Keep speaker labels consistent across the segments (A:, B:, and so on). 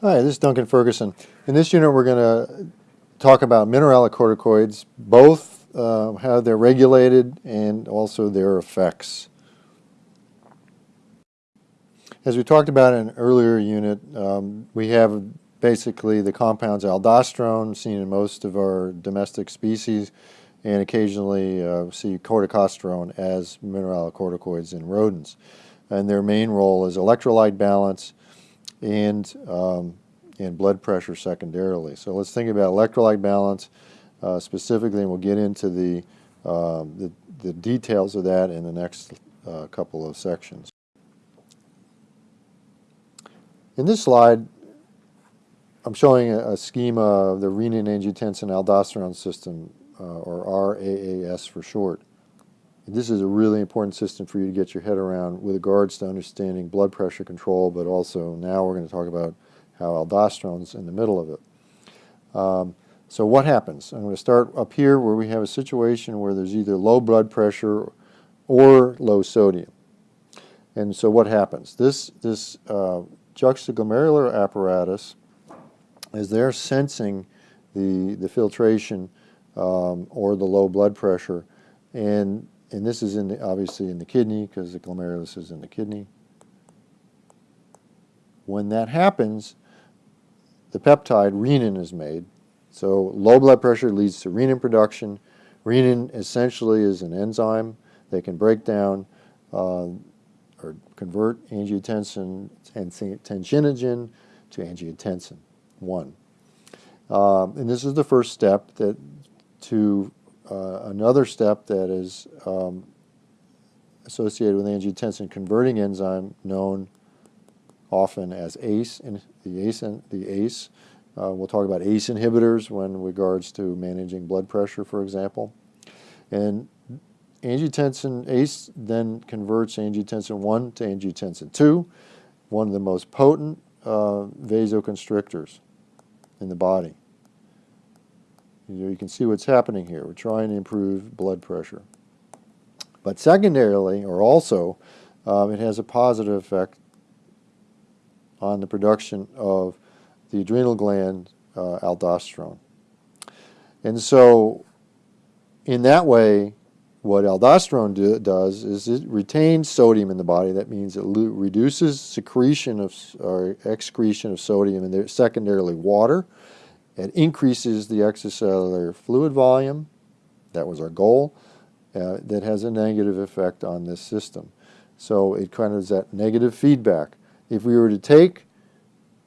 A: Hi, this is Duncan Ferguson. In this unit, we're going to talk about mineralocorticoids, both uh, how they're regulated and also their effects. As we talked about in an earlier unit, um, we have basically the compounds aldosterone, seen in most of our domestic species, and occasionally uh, see corticosterone as mineralocorticoids in rodents. And their main role is electrolyte balance and, um, and blood pressure secondarily. So let's think about electrolyte balance uh, specifically, and we'll get into the, uh, the, the, details of that in the next uh, couple of sections. In this slide, I'm showing a, a schema of the renin-angiotensin-aldosterone system, uh, or RAAS for short. This is a really important system for you to get your head around with regards to understanding blood pressure control, but also now we're going to talk about how aldosterone's in the middle of it. Um, so what happens? I'm going to start up here where we have a situation where there's either low blood pressure or low sodium. And so what happens? This, this uh, juxtaglomerular apparatus is there sensing the, the filtration um, or the low blood pressure and and this is in the, obviously in the kidney because the glomerulus is in the kidney. When that happens, the peptide renin is made. So low blood pressure leads to renin production. Renin essentially is an enzyme that can break down uh, or convert angiotensin and tensiogen to angiotensin 1. Uh, and this is the first step that to uh, another step that is um, associated with angiotensin converting enzyme known often as ACE, the ACE, the ACE. Uh, we'll talk about ACE inhibitors when regards to managing blood pressure, for example. And angiotensin ACE then converts angiotensin 1 to angiotensin 2, one of the most potent uh, vasoconstrictors in the body. You, can see what's happening here. We're trying to improve blood pressure. But secondarily, or also, um, it has a positive effect on the production of the adrenal gland uh, aldosterone. And so, in that way, what aldosterone do, does is it retains sodium in the body. That means it reduces secretion of or excretion of sodium and secondarily water it increases the extracellular fluid volume. That was our goal. Uh, that has a negative effect on this system. So it kind of is that negative feedback. If we were to take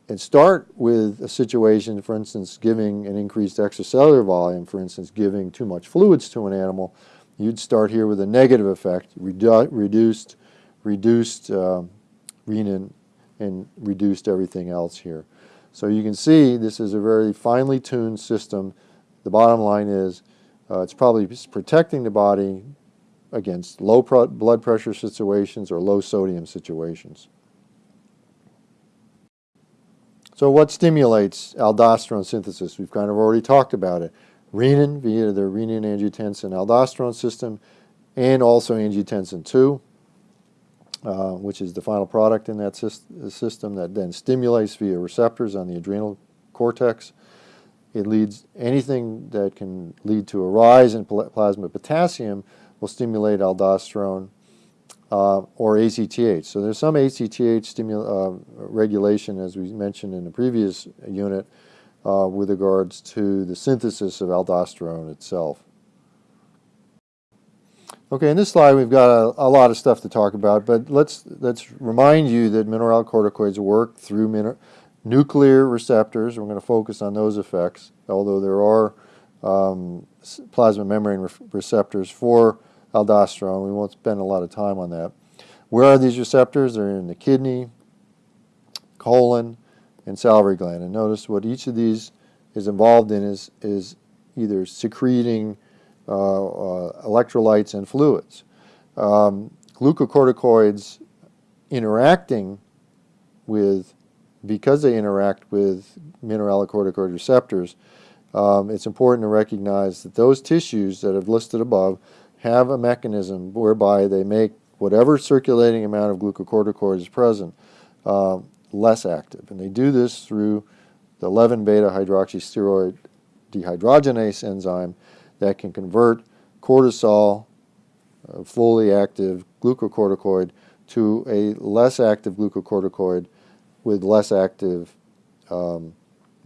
A: and start with a situation, for instance, giving an increased extracellular volume, for instance, giving too much fluids to an animal, you'd start here with a negative effect, redu reduced, reduced uh, renin, and reduced everything else here. So you can see this is a very finely tuned system. The bottom line is uh, it's probably protecting the body against low blood pressure situations or low sodium situations. So what stimulates aldosterone synthesis? We've kind of already talked about it. Renin via the renin-angiotensin aldosterone system and also angiotensin 2. Uh, which is the final product in that system that then stimulates via receptors on the adrenal cortex. It leads anything that can lead to a rise in plasma potassium will stimulate aldosterone uh, or ACTH. So there's some ACTH uh, regulation, as we mentioned in the previous unit, uh, with regards to the synthesis of aldosterone itself. Okay, in this slide we've got a, a, lot of stuff to talk about, but let's let's remind you that mineralocorticoids work through nuclear receptors. We're going to focus on those effects, although there are um, plasma membrane re receptors for aldosterone. We won't spend a lot of time on that. Where are these receptors? They're in the kidney, colon, and salivary gland. And notice what each of these is involved in is, is either secreting electrolytes and fluids. Um, glucocorticoids interacting with, because they interact with mineralocorticoid receptors, um, it's important to recognize that those tissues that I've listed above have a mechanism whereby they make whatever circulating amount of glucocorticoid is present uh, less active. And they do this through the 11 beta hydroxysteroid dehydrogenase enzyme that can convert cortisol, a fully active glucocorticoid, to a less active glucocorticoid with less active um,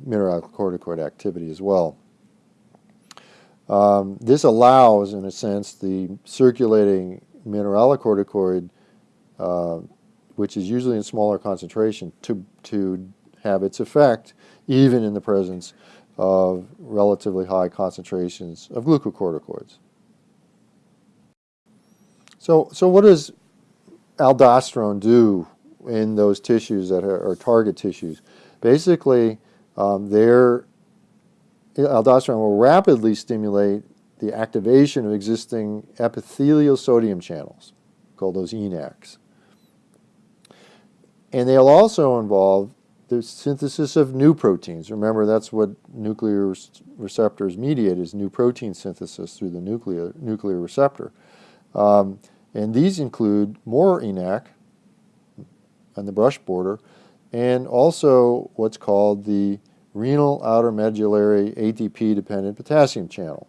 A: mineralocorticoid activity as well. Um, this allows, in a sense, the circulating mineralocorticoid, uh, which is usually in smaller concentration, to, to have its effect even in the presence of relatively high concentrations of glucocorticoids. So, so what does aldosterone do in those tissues that are, are target tissues? Basically, um, their aldosterone will rapidly stimulate the activation of existing epithelial sodium channels, called those ENaCs. And they'll also involve the synthesis of new proteins. Remember, that's what nuclear receptors mediate is new protein synthesis through the nuclear, nuclear receptor. Um, and these include more ENaC on the brush border and also what's called the renal outer medullary ATP-dependent potassium channel.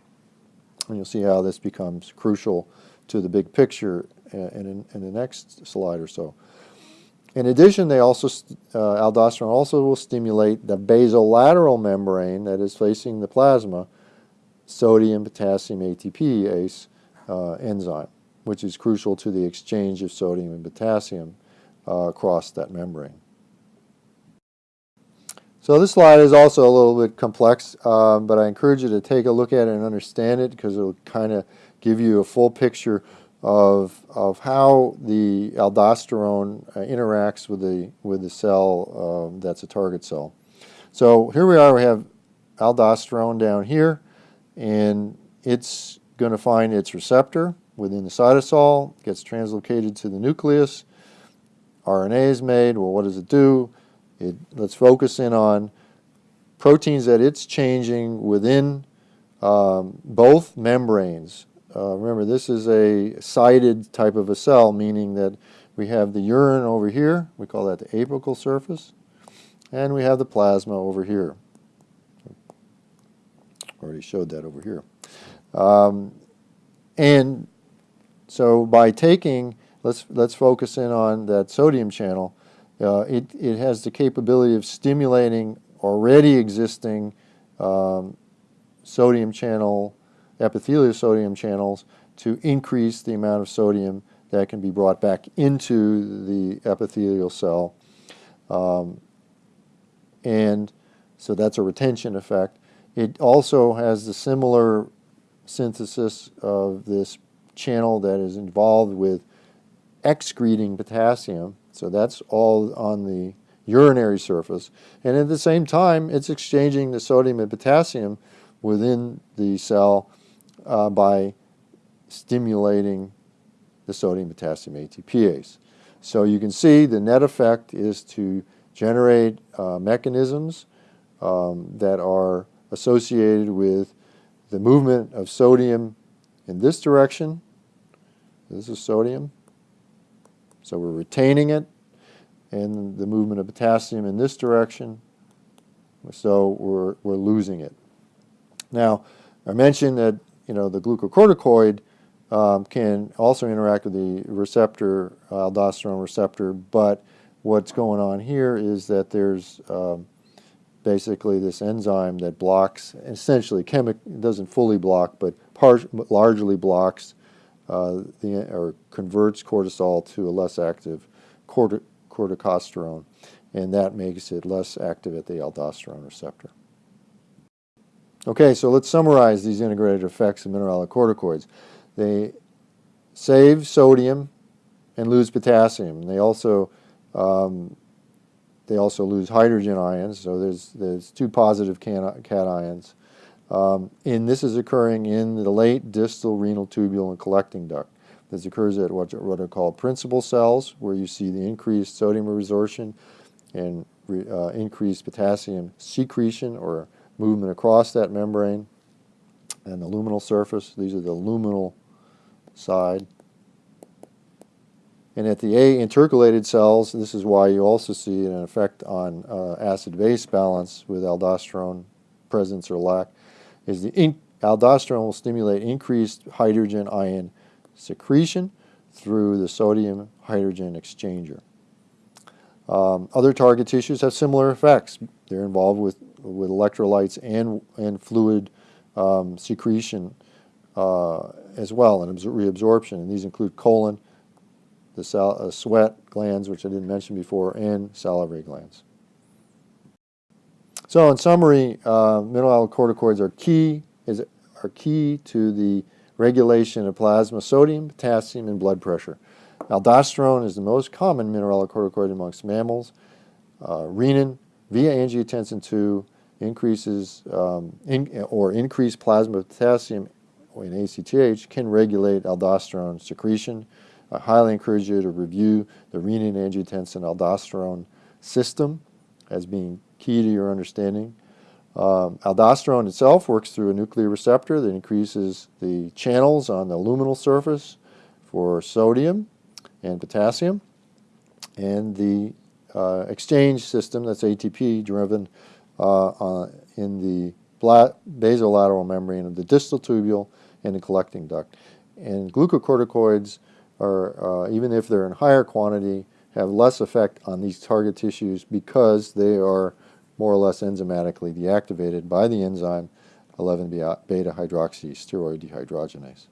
A: And you'll see how this becomes crucial to the big picture uh, in, in the next slide or so. In addition, they also, uh, aldosterone also will stimulate the basolateral membrane that is facing the plasma, sodium potassium ATPase uh, enzyme, which is crucial to the exchange of sodium and potassium uh, across that membrane. So this slide is also a little bit complex, um, but I encourage you to take a look at it and understand it because it'll kind of give you a full picture of, of how the aldosterone uh, interacts with the, with the cell um, that's a target cell. So here we are, we have aldosterone down here, and it's going to find its receptor within the cytosol, gets translocated to the nucleus, RNA is made, well what does it do? It, let's focus in on proteins that it's changing within um, both membranes. Uh, remember, this is a sided type of a cell, meaning that we have the urine over here, we call that the apical surface, and we have the plasma over here. Already showed that over here. Um, and so by taking, let's, let's focus in on that sodium channel, uh, it, it has the capability of stimulating already existing um, sodium channel, epithelial sodium channels to increase the amount of sodium that can be brought back into the epithelial cell. Um, and so that's a retention effect. It also has the similar synthesis of this channel that is involved with excreting potassium so that's all on the urinary surface. And at the same time, it's exchanging the sodium and potassium within the cell uh, by stimulating the sodium potassium ATPase. So you can see the net effect is to generate uh, mechanisms um, that are associated with the movement of sodium in this direction. This is sodium. So we're retaining it and the movement of potassium in this direction. So we're, we're losing it. Now, I mentioned that you know the glucocorticoid um, can also interact with the receptor, aldosterone receptor, but what's going on here is that there's um, basically this enzyme that blocks, essentially chemic doesn't fully block, but largely blocks uh, the, or converts cortisol to a less active corti corticosterone, and that makes it less active at the aldosterone receptor. Okay, so let's summarize these integrated effects of mineralocorticoids. They save sodium and lose potassium. They also um, they also lose hydrogen ions, so there's there's two positive cations. Um, and this is occurring in the late distal renal tubule and collecting duct. This occurs at what, what are called principal cells, where you see the increased sodium resorption and uh, increased potassium secretion or movement across that membrane. And the luminal surface, these are the luminal side. And at the A intercalated cells, this is why you also see an effect on uh, acid-base balance with aldosterone presence or lack, is the aldosterone will stimulate increased hydrogen ion secretion through the sodium hydrogen exchanger. Um, other target tissues have similar effects. They're involved with, with electrolytes and, and fluid um, secretion uh, as well and reabsorption. And these include colon, the uh, sweat glands, which I didn't mention before, and salivary glands. So in summary, uh, mineralocorticoids are key, is, are key to the regulation of plasma sodium, potassium, and blood pressure. Aldosterone is the most common mineralocorticoid amongst mammals. Uh, renin via angiotensin II increases um, in, or increased plasma potassium in ACTH can regulate aldosterone secretion. I highly encourage you to review the renin angiotensin aldosterone system as being key to your understanding. Um, aldosterone itself works through a nuclear receptor that increases the channels on the luminal surface for sodium and potassium. And the uh, exchange system, that's ATP driven uh, uh, in the basolateral membrane of the distal tubule and the collecting duct. And glucocorticoids are, uh, even if they're in higher quantity, have less effect on these target tissues because they are more or less enzymatically deactivated by the enzyme 11-beta hydroxysteroid dehydrogenase.